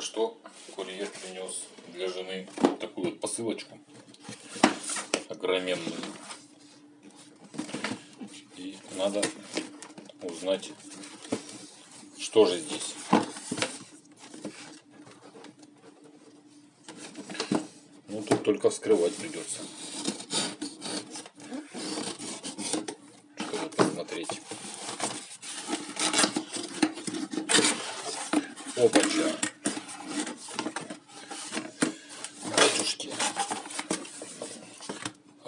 что курьер принес для жены такую вот посылочку огроменную. И надо узнать, что же здесь. Ну, тут только вскрывать придется. Чтобы посмотреть. Опача.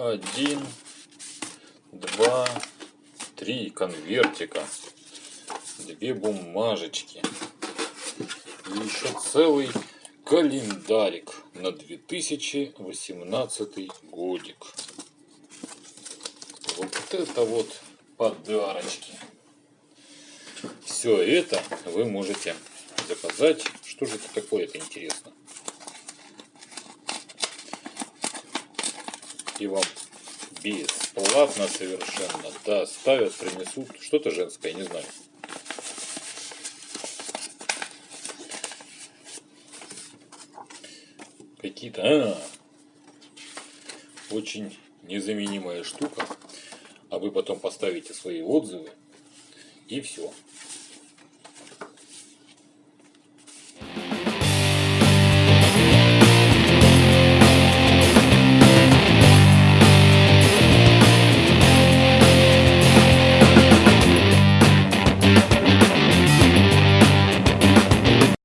Один, два, три конвертика. Две бумажечки. И еще целый календарик на 2018 годик. Вот это вот подарочки. Все это вы можете заказать. Что же это такое, это интересно. И вам бесплатно совершенно доставят, принесут что-то женское, не знаю. Какие-то... А, очень незаменимая штука. А вы потом поставите свои отзывы и все.